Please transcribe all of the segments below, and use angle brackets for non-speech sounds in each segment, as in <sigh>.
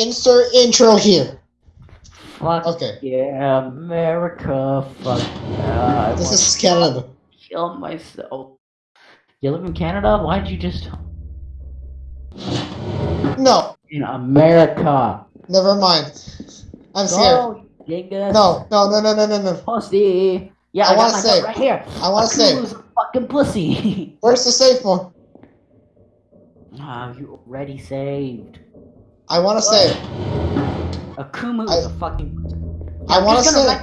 insert intro here. Fuck Okay. yeah, America. Fuck yeah. This is Canada. kill myself. You live in Canada? Why'd you just No, in America? never mind. I'm scared. Dingus. No, no, no, no, no, no, no. Pussy. Yeah, I I, wanna got say- right here. I want to say, a fucking pussy. <laughs> where's the safe one? Ah, you already saved. I want to say, Akuma I- is a fucking. I want to say.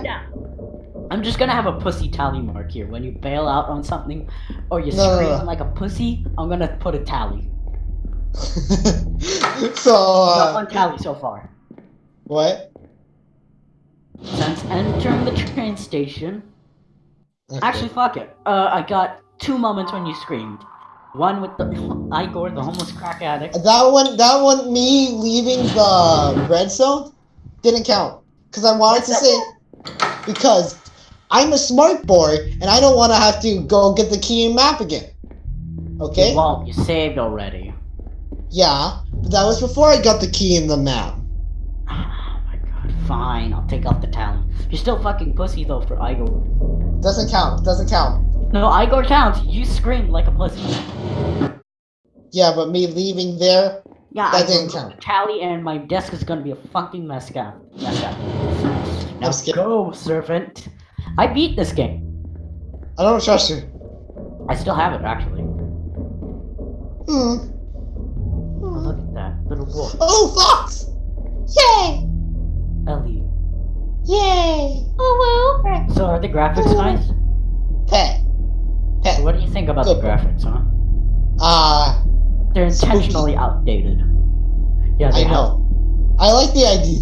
I'm just gonna have a pussy tally mark here. When you bail out on something, or you No, no, scream no. like a pussy, I'm gonna put a tally. <laughs> so, uh, one tally so far. what? Since entering the train station. Okay. Actually, fuck it. Uh, I got two moments when you screamed. One with the <laughs> Igor, the homeless crack addict. that one, that one, me leaving the red zone didn't count. Because I wanted to say, because I'm a smart boy and I don't want to have to go get the key and map again. Okay? You won't. You saved already. Yeah, but that was before I got the key in the map. <sighs> Oh my god. Fine, I'll take off the tally. You're still fucking pussy though for Igor. Doesn't count. Doesn't count. No, Igor counts. You screamed like a pussy. Yeah, but me leaving there. Yeah, That I didn't count. Tally and my desk is gonna be a fucking mess up. Mess up. Now go, servant. I beat this game. I don't trust you. I still have it actually. Hmm. Oh, look at that little wolf, Oh, fox! Yay! Ellie. Yay! Oh well. So are the graphics nice? Pet. So what do you think about the graphics, huh? Uh, They're Spooky. intentionally outdated. Yeah, I have. know. I like the idea.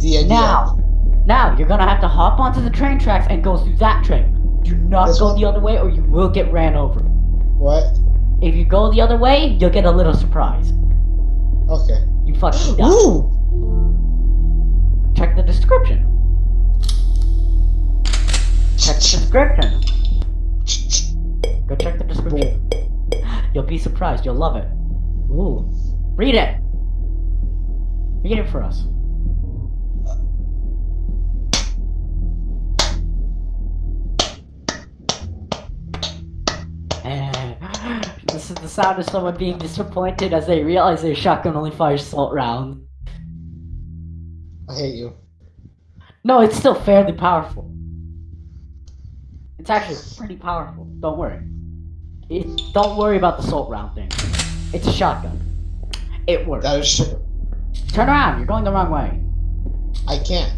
The idea. Now, now you're gonna have to hop onto the train tracks and go through that train. Do not This go one? the other way, or you will get ran over. What? If you go the other way, you'll get a little surprise. Okay. You fucking <gasps> die. Ooh! Check the description. Check the description. Go check the description. <gasps> You'll be surprised. You'll love it. Ooh. Read it. Read it for us. <gasps> This is the sound of someone being disappointed as they realize their shotgun only fires salt round. I hate you. No, it's still fairly powerful. It's actually pretty powerful. Don't worry. It, don't worry about the salt round thing. It's a shotgun. It works. That is true. Turn around. You're going the wrong way. I can't.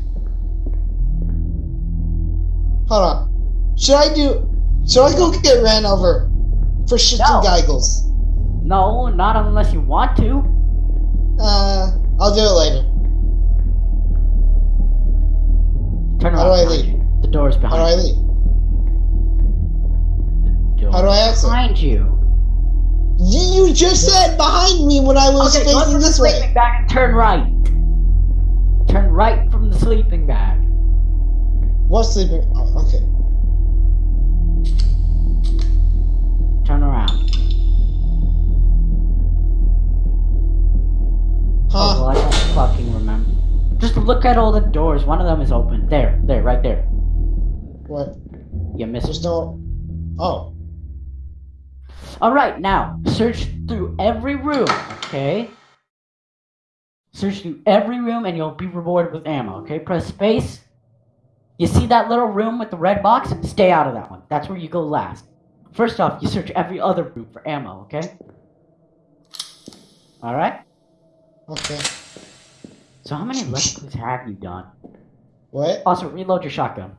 Hold on. Should I do? Should I go get ran over for shits No. and giggles? No, not unless you want to. Uh, I'll do it later. Turn around. How do I behind leave? you. The door's How do I behind leave? The How do door's I exit? Behind you. You, you just said behind me when I was Okay, facing this way. sleeping bag and turn right. Turn right from the sleeping bag. What sleeping? Oh, okay. Turn around. Oh, Huh? well, I don't fucking remember. Just look at all the doors. One of them is open. There, there, right there. What? You missed There's no. Oh. Alright, now, search through every room, okay? Search through every room and you'll be rewarded with ammo, okay? Press space. You see that little room with the red box? Stay out of that one. That's where you go last. First off, you search every other room for ammo, okay? Alright? Okay. So how many let's have you done? What? Also, reload your shotgun.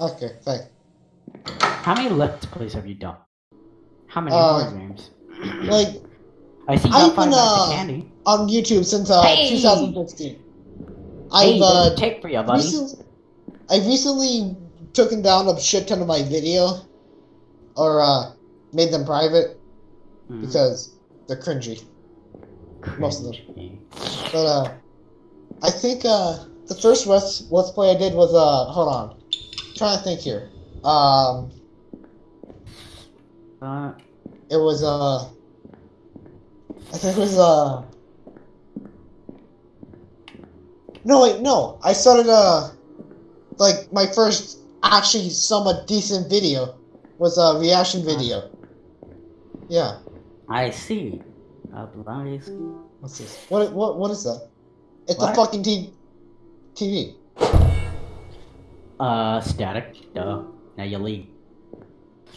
Okay. Thank. How many let's plays have you done? How many Uh, more games? <clears throat> Like I see I've been, uh, candy. on YouTube since uh Hey! 2015. Hey, I've there's uh a tape for you, buddy. recently, I recently taken down a shit ton of my video, or uh made them private Mhm. because they're cringy. most of them. But uh, I think uh the first let's let's play I did was uh hold on, trying to think here. Um, Uh, it was uh I think it was uh. No wait, no. I started uh, like my first actually somewhat decent video was a reaction video. Yeah. I see. What's this? What what what is that? It's a fucking t- TV. Uh, static. Duh. Now you leave.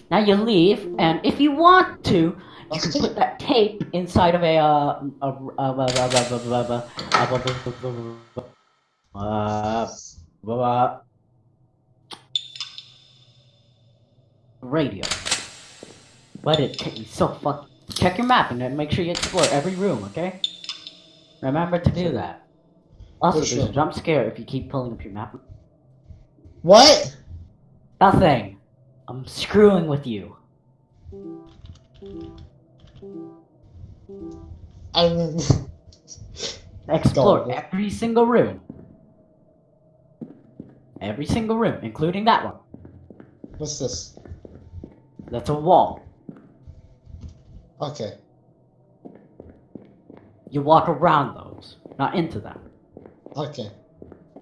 Now you leave, and if you want to, you can put that tape inside of a uh, a, a, radio. But it takes me so fuck. Check your map and then make sure you explore every room, okay? Remember to do that. Also, there's a jump scare if you keep pulling up your map. What? Nothing. I'm screwing with you. I'm. <laughs> Explore every single room. Every single room, including that one. What's this? That's a wall. Okay. You walk around those, not into them. Okay.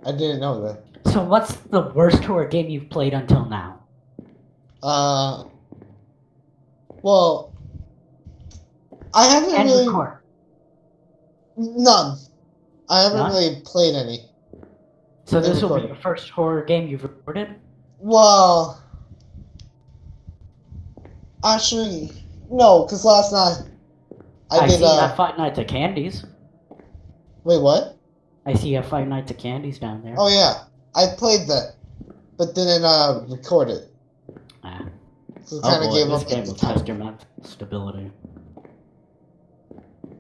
I didn't know that. So, what's the worst horror game you've played until now? Uh. Well. I haven't And really. record. None. I haven't None? really played any. So, this will be recorded. your first horror game you've recorded? Well. Actually, no, because last night I, I, did. see uh, Five Nights at Candy's. Wait, what? I see a Five Nights at Candy's down there. Oh yeah, I played that, but didn't uh record it. So Oh boy, this up game will test your mental stability.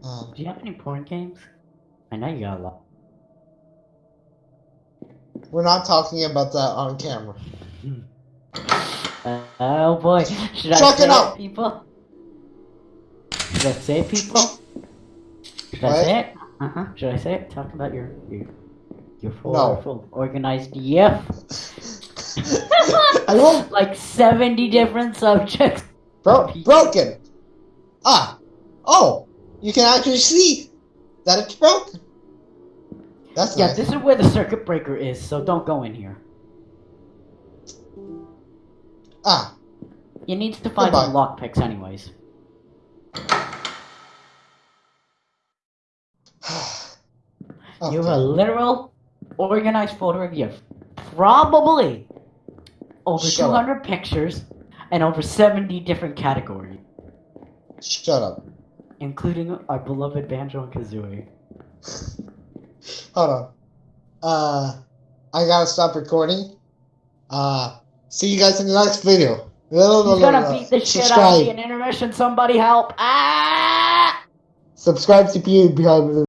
Um, Do you have any porn games? I know you got a lot. we're not talking about that on camera. Uh, oh boy, should I Check say it out. people? Should I say it, people? Should I say it? Uh huh. Should I say it? Talk about your your your full, No. full organized yep. <laughs> <laughs> I won't. like seventy different subjects. Bro- broken. Ah. Oh, you can actually see that it's broken. That's Yeah, nice. this is where the circuit breaker is, so don't go in here. Ah. You need to find Goodbye. some lockpicks, anyways. <sighs> Okay. You have a literal organized folder of you. Probably over Shut up. 200 pictures and over 70 different categories, Shut up. including our beloved Banjo and Kazooie. Hold on. Uh, I gotta stop recording. Uh, see you guys in the next video. He's gonna beat the shit out of me in intermission. Somebody help! Ah! Subscribe to the